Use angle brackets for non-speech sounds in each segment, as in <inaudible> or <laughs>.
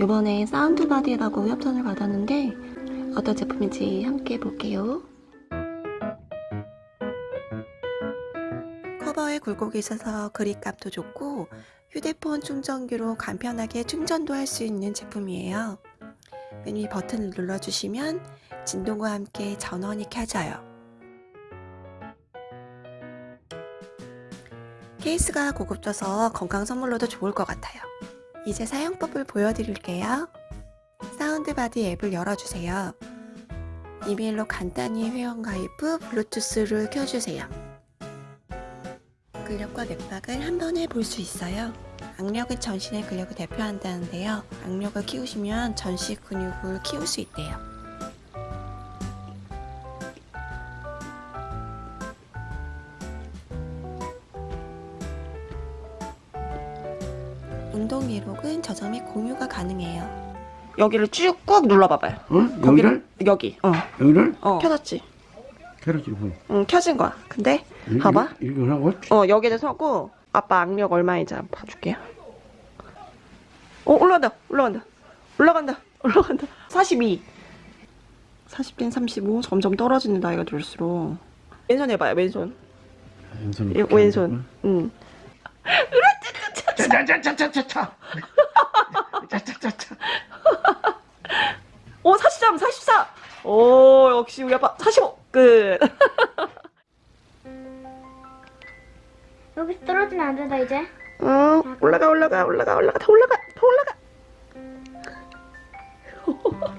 이번에 사운드바디라고 협찬을 받았는데 어떤 제품인지 함께 볼게요. 커버에 굴곡이 있어서 그립감도 좋고 휴대폰 충전기로 간편하게 충전도 할 수 있는 제품이에요. 맨 위 버튼을 눌러주시면 진동과 함께 전원이 켜져요. 케이스가 고급져서 건강 선물로도 좋을 것 같아요. 이제 사용법을 보여드릴게요. 사운드바디 앱을 열어주세요. 이메일로 간단히 회원가입 후 블루투스를 켜주세요. 근력과 맥박을 한 번에 볼 수 있어요. 악력은 전신의 근력을 대표한다는데요. 악력을 키우시면 전신 근육을 키울 수 있대요. 운동 기록은 저장 및 공유가 가능해요. 여기를 쭉 꾹 눌러봐봐요. 어? 여기를? 여기. 어. 여기를? 어. 켜졌지? 그렇지 뭐. 응, 켜진 거야. 근데 이- 봐봐. 이- 이거 하고 어, 여기를 서고 아빠 악력 얼마인지 한번 봐줄게요. 어, 올라간다. 올라간다. 올라간다. <laughs> 올라간다. 42. 40된 35. 점점 떨어지는 나이가 들수록. 왼손 해봐요, 왼손. 왼손. 이- 왼손. 응. 짜자자자자자. 짜자자자. 오, 43, 44. 오, 역시 우리 아빠 45. 끝. <laughs> 여기 떨어지면 안 된다 이제. 응, 올라가, 올라가, 올라가, 올라가, 더 올라가, 더 올라가.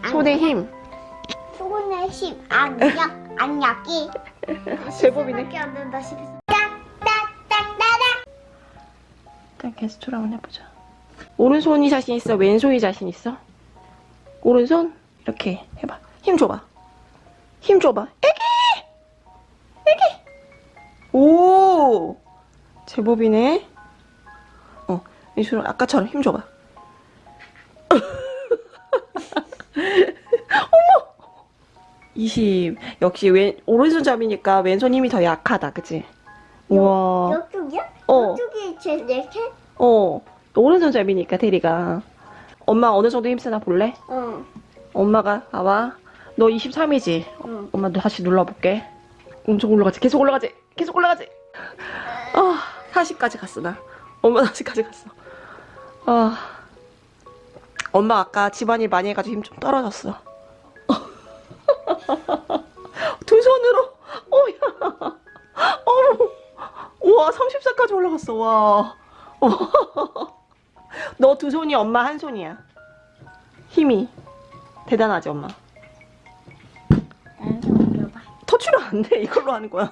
<laughs> 손에 힘. 소금의 힘 안약 안약이 <laughs> 제법이네. 밖에 안 된다 싶었어. 일단 게스트로 한번 해보자. 오른손이 자신 있어? 왼손이 자신 있어? 오른손? 이렇게 해봐. 힘 줘봐. 힘 줘봐. 애기! 애기! 오! 제법이네. 어, 왼손 아까처럼 힘 줘봐. <laughs> 어머! 20. 역시 왼, 오른손잡이니까 왼손 힘이 더 약하다, 그치? 우와. 이쪽이야? 어. 이쪽이 제 이렇게? 어, 오른손잡이니까 대리가. 엄마 어느 정도 힘쓰나 볼래? 어. 엄마가 봐봐. 너 23이지? 응. 엄마 다시 눌러볼게. 엄청 올라가지. 계속 올라가지. 계속 올라가지. 아, 40까지 갔어 나. 엄마 40까지 갔어. 아, 엄마 아까 집안일 많이 해가지고 힘 좀 떨어졌어. <laughs> 34까지 올라갔어. 와. <laughs> 너 두 손이 엄마 한 손이야. 힘이 대단하지 엄마. 터치로 안 돼. 이걸로 하는 거야.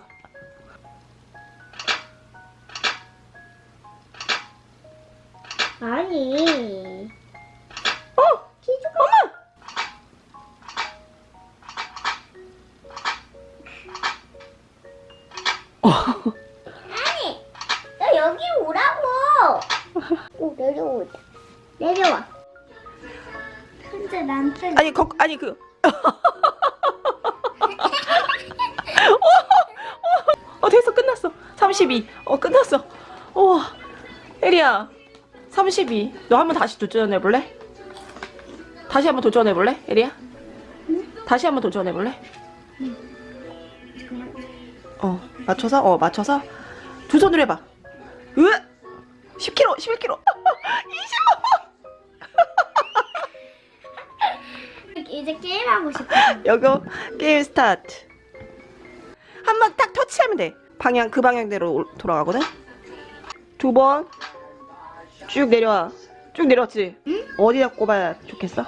아니. 어! 기죽어. 엄마! 아 <laughs> 내려오자. 내려와. 현재 난생 아니 거, 아니 그. <laughs> 어, 됐어. 끝났어. 32어 끝났어. 우와. 에리야 32 너 한번 다시 도전해볼래? 다시 한번 도전해볼래? 에리야? 다시 한번 도전해볼래? 어 맞춰서? 어 맞춰서? 두 손으로 해봐. 으! 10kg 11kg 25 <laughs> 이제 게임하고 싶어. 여기 game start. 한 번 딱 터치하면 돼. 방향 그 방향대로 올- 돌아가거든? 두 번. 쭉 내려와. 쭉 내려왔지? 어디다 꼽아야 좋겠어? 아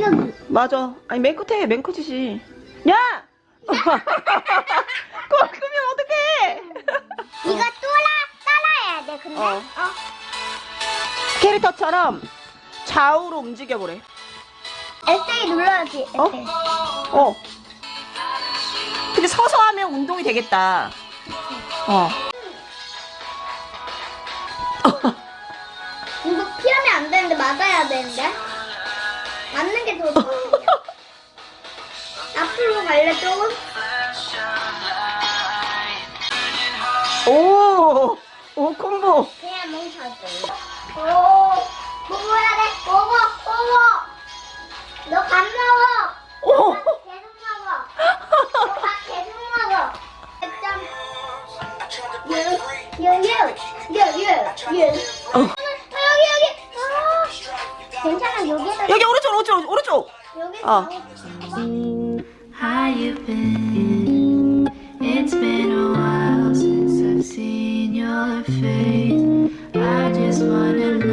여기. 맞아. 아니 맨 끝에 맨 끝이지. 야 <laughs> <laughs> 근데 어. 어. 캐릭터처럼 좌우로 움직여보래 S 눌러야지. 어? 어. 근데 서서 하면 운동이 되겠다. 어. <laughs> 이거 피하면 안 되는데 맞아야 되는데. 맞는 게 더 좋아. <laughs> 앞으로 갈래 조금? 오, 오 콤보. 그냥 뭉쳐줘 오 보보야 돼. 보보 보보 너밥 먹어. 오 계속 먹어. 어. 밥 계속 먹어. 유유유유유유 어. 여기 여기. 아, 괜찮아 여기서 여기 오른쪽 오른쪽 오른쪽. 여기 어. How you been? It's been a while since Seen your face. I just wanna